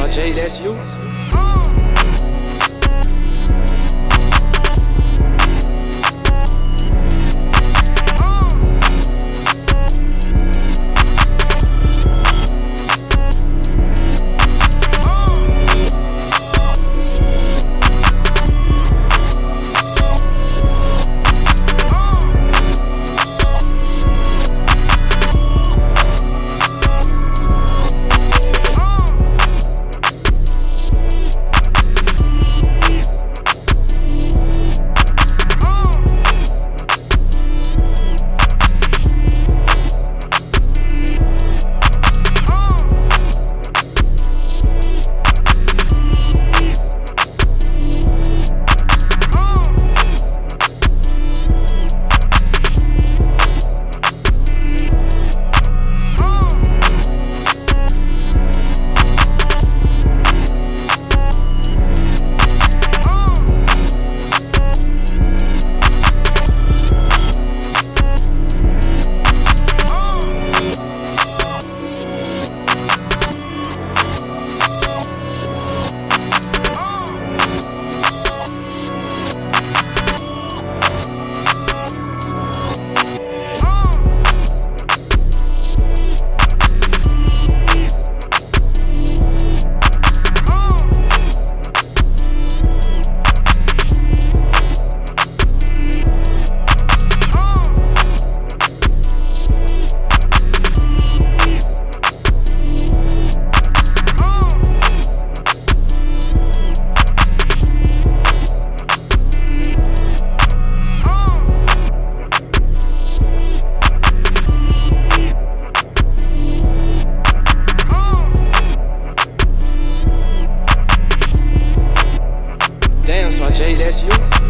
My J, that's you. Uh, Jay, that's you.